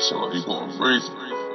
sound like he going crazy.